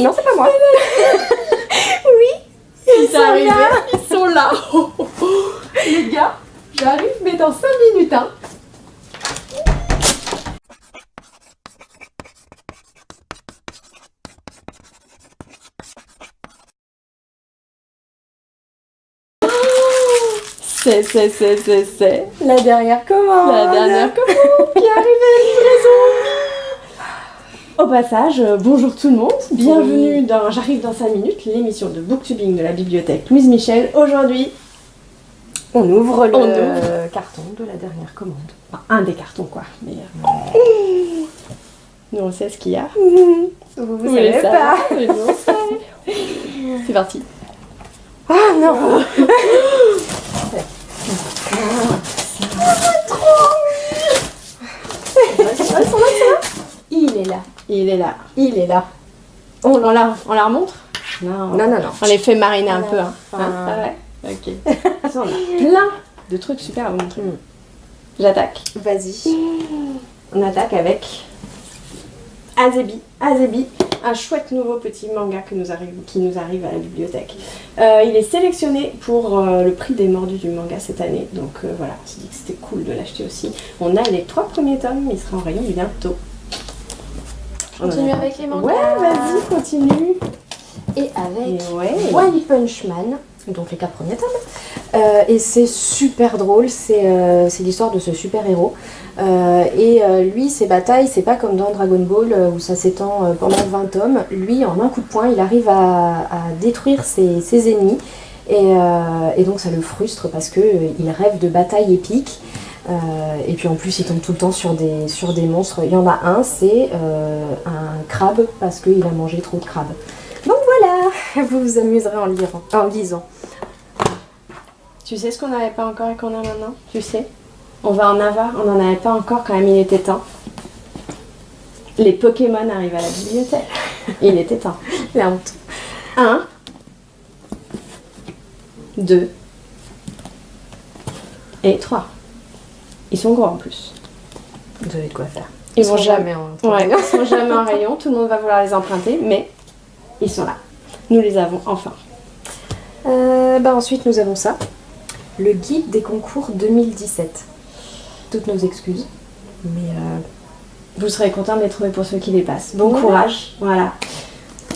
Non, c'est pas moi. oui, ils, sont là. Ils sont là. Les gars, j'arrive, mais dans 5 minutes. Hein. C'est, c'est, c'est, c'est, c'est la dernière commande. La dernière commande qui est arrivée, livraison. Au passage, euh, bonjour tout le monde, bienvenue dans J'arrive dans 5 minutes, l'émission de booktubing de la bibliothèque Louise Michel. Aujourd'hui, on ouvre le carton de la dernière commande. Enfin, un des cartons quoi. Mais, euh, Nous on sait ce qu'il y a. Vous, vous, vous savez pas. C'est parti. Ah non Il est là. Il est là. Il est là. On, la, on la remontre non. non, non, non. On les fait mariner un peu. Hein. Hein Ok. on a plein de trucs super à vous montrer. Mm. J'attaque. Vas-y. On attaque avec Azebi. Azebi, un chouette nouveau petit manga que nous arrive, qui nous arrive à la bibliothèque. Euh, il est sélectionné pour euh, le prix des mordus du manga cette année. Donc euh, voilà, on s'est dit que c'était cool de l'acheter aussi. On a les trois premiers tomes, il sera en rayon bientôt. Continue avec les mangas. Ouais, vas-y, continue. Et avec One Punch Man, donc les quatre premiers tomes. Euh, et c'est super drôle, c'est euh, l'histoire de ce super héros. Euh, et lui, ses batailles, c'est pas comme dans Dragon Ball où ça s'étend pendant 20 tomes. Lui, en un coup de poing, il arrive à, détruire ses, ennemis. Et, donc ça le frustre parce qu'il rêve de batailles épiques. Et puis en plus, il tombe tout le temps sur des, sur des monstres. Il y en a un, c'est un crabe parce qu'il a mangé trop de crabes. Donc voilà, vous vous amuserez en, en lisant. Tu sais ce qu'on n'avait pas encore et qu'on a maintenant? Tu sais? On va en avoir, on n'en avait pas encore quand même il était temps. Les Pokémon arrivent à la bibliothèque. il était temps. La honte. Un. Deux. Et trois. Ils sont gros en plus. Vous avez de quoi faire. Ils, vont jamais en ils sont jamais en rayon, tout le monde va vouloir les emprunter, mais ils sont là. Nous les avons enfin. Euh, bah ensuite nous avons ça. Le guide des concours 2017. Toutes nos excuses. Mais euh, vous serez content de les trouver pour ceux qui les passent. Bon courage, voilà.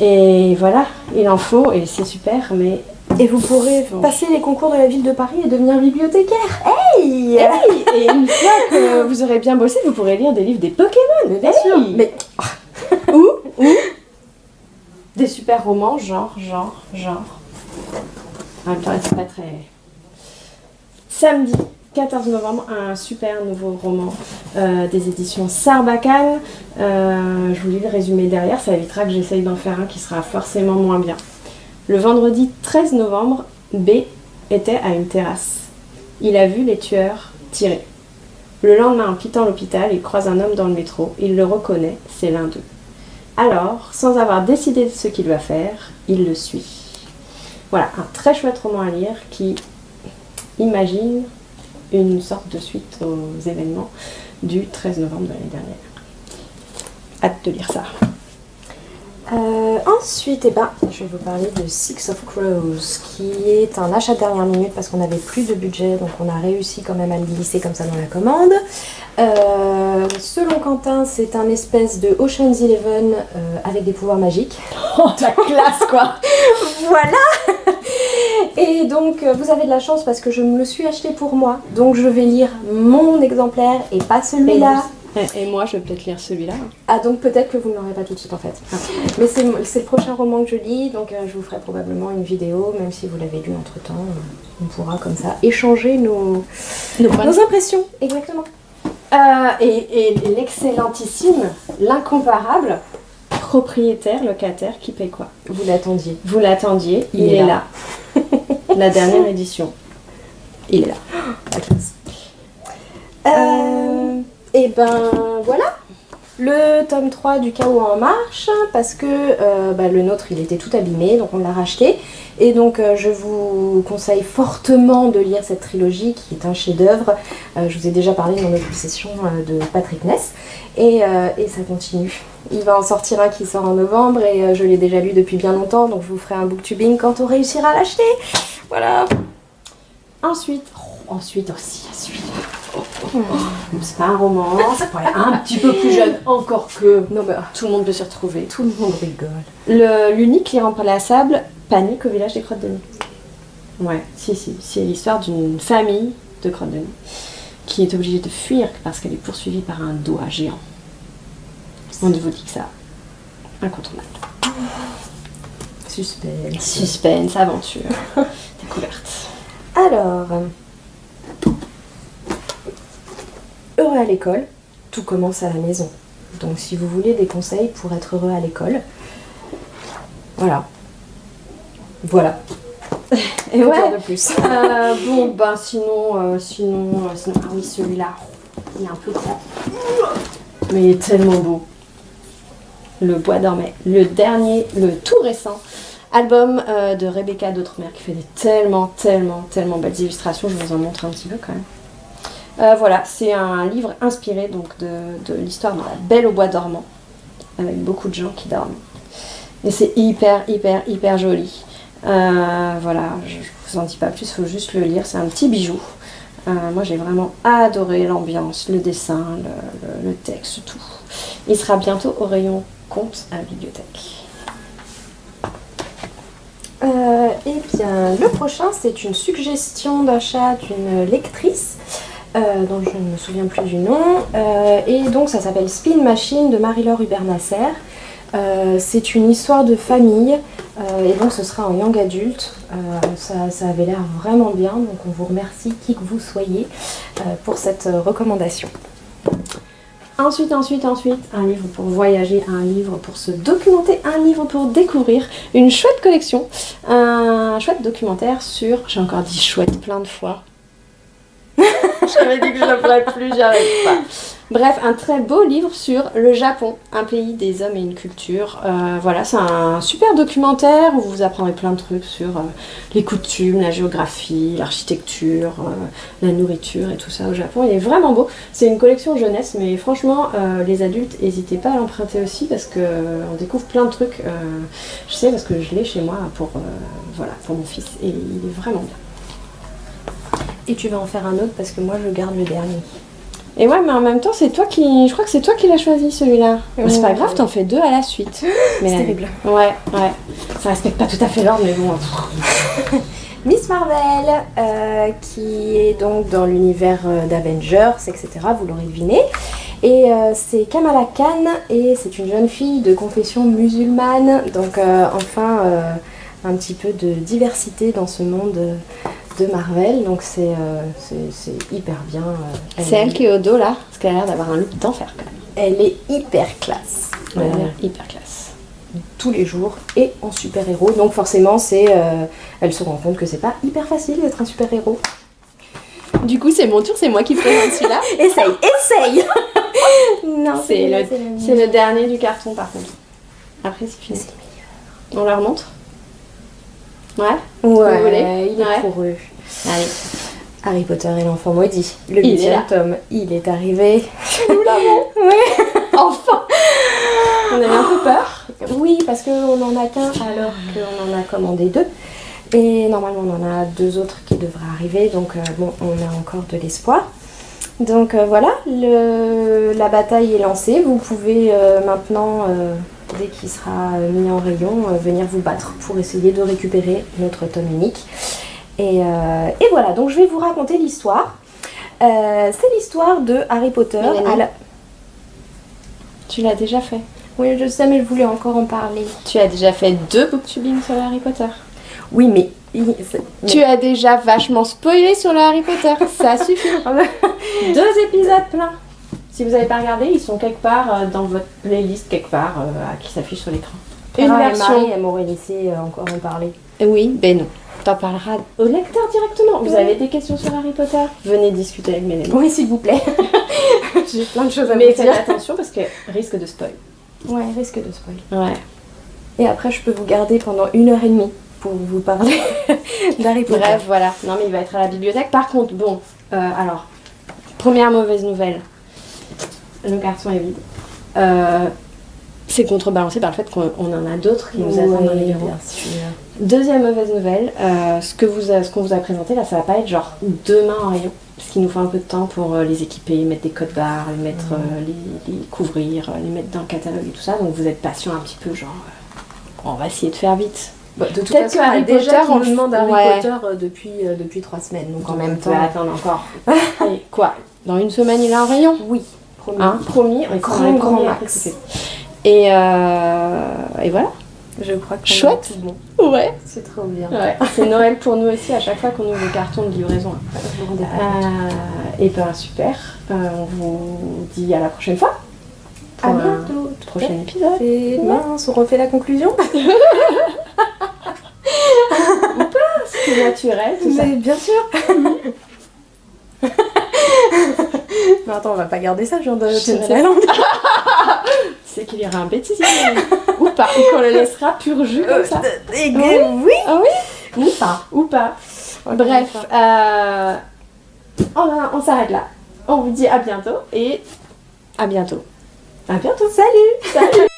Et voilà, il en faut et c'est super, mais et vous pourrez passer les concours de la ville de Paris et devenir bibliothécaire. Hey, Et une fois que vous aurez bien bossé, vous pourrez lire des livres des Pokémon. bien sûr. Mais ou, ou des super romans, genre, genre, genre. En même temps, c'est pas très... Samedi 14 novembre, un super nouveau roman euh, des éditions Sarbacane. Euh, je vous lis le résumé derrière, ça évitera que j'essaye d'en faire un qui sera forcément moins bien. Le vendredi 13 novembre, B était à une terrasse. Il a vu les tueurs tirer. Le lendemain, en quittant l'hôpital, il croise un homme dans le métro. Il le reconnaît, c'est l'un d'eux. Alors, sans avoir décidé de ce qu'il va faire, il le suit. Voilà, un très chouette roman à lire qui imagine une sorte de suite aux événements du 13 novembre de l'année dernière. Hâte de lire ça. Euh, ensuite, eh ben, je vais vous parler de Six of Crows, qui est un achat de dernière minute parce qu'on n'avait plus de budget, donc on a réussi quand même à le glisser comme ça dans la commande. Euh, selon Quentin, c'est un espèce de Ocean's Eleven euh, avec des pouvoirs magiques. Oh, la classe quoi Voilà Et donc, vous avez de la chance parce que je me le suis acheté pour moi, donc je vais lire mon exemplaire et pas celui-là. Et moi, je vais peut-être lire celui-là. Ah, donc peut-être que vous ne l'aurez pas tout de suite en fait. Ah. Mais c'est le prochain roman que je lis, donc euh, je vous ferai probablement une vidéo, même si vous l'avez lu entre temps. on pourra comme ça échanger nos, nos, impressions. Exactement. Euh, et, l'excellentissime, l'incomparable propriétaire, locataire qui paye quoi? Vous l'attendiez. Vous l'attendiez, il, est, là. La dernière édition. Il est là. La classe. Euh... Et ben voilà, le tome 3 du chaos en marche parce que euh, bah, le nôtre il était tout abîmé donc on l'a racheté. Et donc euh, je vous conseille fortement de lire cette trilogie qui est un chef d'œuvre euh, je vous ai déjà parlé de mon obsession de Patrick Ness. Et, ça continue. Il va en sortir un qui sort en novembre et je l'ai déjà lu depuis bien longtemps donc je vous ferai un booktubing quand on réussira à l'acheter voilà ensuite oh, ensuite aussi ensuite c'est pas un roman, c'est pas un petit peu plus jeune, encore que non, mais, tout le monde peut s'y retrouver. Tout le monde rigole. L'unique irremplaçable, Panique au village des Crottes de Nez. Ouais, si, si. C'est l'histoire d'une famille de Crottes de Nez qui est obligée de fuir parce qu'elle est poursuivie par un doigt géant. On ne vous dit que ça. Incontournable. Suspense. Suspense, aventure, Alors, heureux à l'école, tout commence à la maison. Donc si vous voulez des conseils pour être heureux à l'école, voilà. Voilà. Et ouais. de plus. Euh, bon, bah sinon, euh, sinon, euh, sinon, ah oui, celui-là, il est un peu grand. Mais il est tellement beau. Le Bois dormait. Le dernier, le tout récent album de Rebecca d'Outremer qui fait des tellement, tellement, tellement belles illustrations. Je vous en montre un petit peu quand même. Euh, voilà, c'est un livre inspiré donc de, l'histoire de la Belle au bois dormant, avec beaucoup de gens qui dorment. Et c'est hyper, hyper, hyper joli. Euh, voilà, je, ne vous en dis pas plus, il faut juste le lire, c'est un petit bijou. Euh, moi j'ai vraiment adoré l'ambiance, le dessin, le, texte, tout. Il sera bientôt au rayon compte à la bibliothèque. Et eh bien, le prochain, c'est une suggestion d'achat d'une lectrice euh, dont je ne me souviens plus du nom. Euh, et donc ça s'appelle Spin Machine de Marie-Laure Hubert-Nasser. Euh, c'est une histoire de famille et donc ce sera en young adulte. Ça, ça, avait l'air vraiment bien, donc on vous remercie qui que vous soyez pour cette recommandation. Ensuite, ensuite, ensuite, un livre pour voyager, un livre pour se documenter, un livre pour découvrir, une chouette collection, un chouette documentaire sur, j'ai encore dit chouette plein de fois, J'avais dit que je ne plus, j'arrive pas. Bref, un très beau livre sur le Japon, un pays des hommes et une culture. Euh, voilà, c'est un super documentaire où vous apprendrez plein de trucs sur euh, les coutumes, la géographie, l'architecture, euh, la nourriture et tout ça au Japon. Il est vraiment beau. C'est une collection jeunesse, mais franchement, les adultes, n'hésitez pas à l'emprunter aussi parce qu'on découvre plein de trucs. je sais parce que je l'ai chez moi pour, pour mon fils et il est vraiment bien et tu vas en faire un autre parce que moi je garde le dernier. Et ouais, mais en même temps, c'est toi qui. Je crois que c'est toi qui l'as choisi celui-là. c'est pas grave, t'en fais deux à la suite. C'est terrible. Ouais, ouais. Ça respecte pas tout à fait l'ordre, mais bon. Miss Marvel, euh, qui est donc dans l'univers euh, d'Avengers, etc. Vous l'aurez deviné. Et euh, c'est Kamala Khan, et c'est une jeune fille de confession musulmane. Donc, enfin, un petit peu de diversité dans ce monde de Marvel, donc c'est euh, hyper bien. Euh, c'est elle qui est au dos là, parce qu'elle a l'air d'avoir un look d'enfer quand même. Elle est hyper classe. Elle l'air hyper classe. Tous les jours et en super-héros, donc forcément c'est, euh, elle se rend compte que c'est pas hyper facile d'être un super-héros. Du coup, c'est mon tour, c'est moi qui présente celui-là. essaye, essaye Non, c'est le, le, dernier du carton par contre. Après, c'est fini. On leur montre Ouais Ouais, il est pour eux. Allez. Harry Potter et l'enfant maudit. Le huitième tome, il est arrivé. Nous l'avons Ouais Enfin On avait un peu peur. Oui, parce qu'on n'en a qu'un alors qu'on en a commandé deux. Et normalement, on en a deux autres qui devraient arriver. Donc, euh, bon, on a encore de l'espoir. Donc euh, voilà, le, la bataille est lancée. Vous pouvez euh, maintenant dès qu'il sera mis en rayon, venir vous battre pour essayer de récupérer notre tome unique. Et, euh, voilà, donc je vais vous raconter l'histoire. Euh, c'est l'histoire de Harry Potter. Tu l'as déjà fait Oui, je sais, mais je voulais encore en parler. Tu as déjà fait deux booktubing sur Harry Potter Oui, mais... Tu as déjà vachement spoilé sur le Harry Potter, ça suffit. deux épisodes pleins. Si vous n'avez pas regardé, ils sont quelque part euh, dans votre playlist, quelque part, euh, qui s'affiche sur l'écran. Une version. elle m'aurait laissé encore en parler. Oui, ben non. T'en parleras au lecteur directement. Vous avez des questions sur Harry Potter? Venez discuter avec mes Oui, s'il vous plaît. J'ai plein de choses à Mais vous faites dire. attention parce que risque de spoil. Ouais, risque de spoil. Ouais. Et après, je peux vous garder pendant une heure et demie pour vous parler d'Harry Potter. Bref, voilà. Non, mais il va être à la bibliothèque. Par contre, bon, euh, alors, première mauvaise nouvelle, le carton est vide. Euh, c'est contrebalancé par le fait qu'on on en a d'autres qui nous attendent dans les bureaux. Deuxième mauvaise nouvelle, euh, ce que vous a- ce qu'on vous a présenté là, ça va pas être genre demain en rayon, parce qu'il nous faut un peu de temps pour euh, les équiper, mettre des codes barres, les mettre, euh, les, les couvrir, les mettre dans le catalogue et tout ça. Donc vous êtes patient un petit peu, genre, on va essayer de faire vite. Bah, de toute Peut-être façon, que Harry on a déjà Potter, qui on nous le- demande Harry ouais. Potter depuis, depuis trois semaines. Donc en même on temps. peut attendre encore. Allez, quoi? Dans une semaine, il est en rayon Oui, promis. Hein? Promis, on Grand, grand max. Et, euh, et voilà. Je crois que Chouette. tout bon. Ouais. C'est trop bien. ouais. C'est Noël pour nous aussi à chaque fois qu'on ouvre le carton de livraison. Pas. Euh, et ben super. Euh, on vous dit à la prochaine fois. À pour un bientôt. prochain épisode. Et mince, on refait la conclusion C'est naturel, tout ça. Mais bien sûr Mais attends, on va pas garder ça, je viens de Je tirer sais. la langue. C'est qu'il y aura un bêtisier. ou pas. Ou qu'on le laissera pur jus comme ça. Et Oui. oui Ah oui Ou pas. Ou pas. Bref, euh, on, on s'arrête là. On vous dit à bientôt et à bientôt. À bientôt. Salut Salut